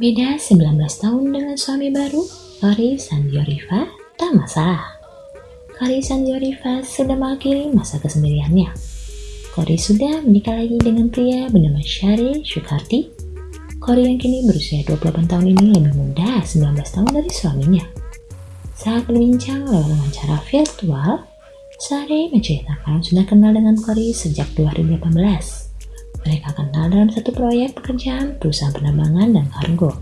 Beda 19 tahun dengan suami baru, Kori Sandioriva tak masalah. Kori Sandioriva sudah mengakhiri masa kesendiriannya. Kori sudah menikah lagi dengan pria bernama Syari Syukarti. Kori yang kini berusia 28 tahun ini lebih muda 19 tahun dari suaminya. Saat berbincang lewat wawancara virtual, Sari menceritakan sudah kenal dengan Kori sejak 2018. Mereka kenal dalam satu proyek pekerjaan perusahaan penerbangan dan kargo.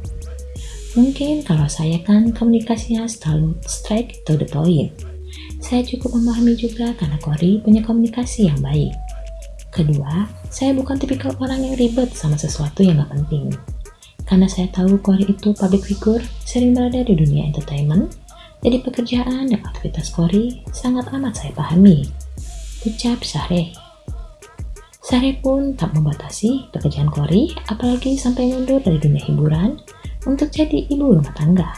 Mungkin kalau saya kan komunikasinya selalu straight to the point. Saya cukup memahami juga karena Kori punya komunikasi yang baik. Kedua, saya bukan tipikal orang yang ribet sama sesuatu yang gak penting. Karena saya tahu Kori itu public figure, sering berada di dunia entertainment, jadi pekerjaan dan aktivitas Kori sangat amat saya pahami. Ucap Syahre. Syahre pun tak membatasi pekerjaan Kori, apalagi sampai mundur dari dunia hiburan untuk jadi ibu rumah tangga.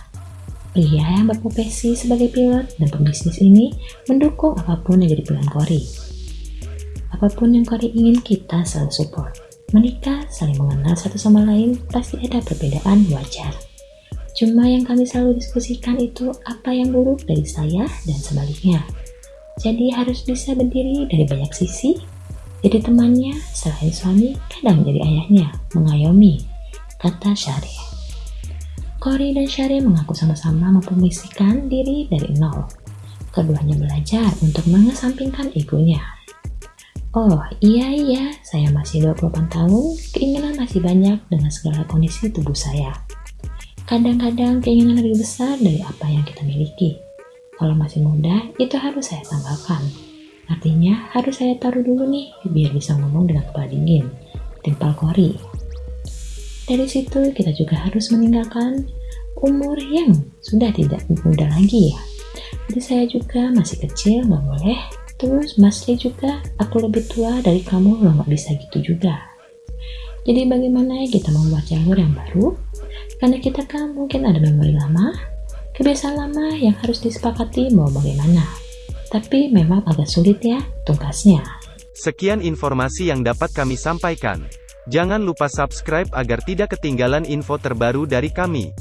Pria yang berprofesi sebagai pilot dan pembisnis ini mendukung apa pun yang jadi pilihan Kori. Apa pun yang Kori ingin kita selalu support. Menikah, saling mengenal satu sama lain, pasti ada perbedaan wajar. Cuma yang kami selalu diskusikan itu apa yang buruk dari saya dan sebaliknya. Jadi harus bisa berdiri dari banyak sisi. Jadi temannya, selain suami, kadang jadi ayahnya, mengayomi, kata Syari. Kori dan Syari mengaku sama-sama mempromosikan diri dari nol. Keduanya belajar untuk mengesampingkan egonya. Oh iya iya, saya masih 28 tahun, keinginan masih banyak dengan segala kondisi tubuh saya. Kadang-kadang keinginan lebih besar dari apa yang kita miliki. Kalau masih muda, itu harus saya tanggalkan. Artinya, harus saya taruh dulu nih, biar bisa ngomong dengan kepala dingin. Timpal kori. Dari situ, kita juga harus meninggalkan umur yang sudah tidak muda lagi ya. Jadi saya juga masih kecil, nggak boleh. Terus Mas juga, aku lebih tua dari kamu, lo nggak bisa gitu juga. Jadi bagaimana kita membuat jalur yang baru karena kita kan mungkin ada memori lama, kebiasaan lama yang harus disepakati mau bagaimana. Tapi memang agak sulit ya tugasnya. Sekian informasi yang dapat kami sampaikan. Jangan lupa subscribe agar tidak ketinggalan info terbaru dari kami.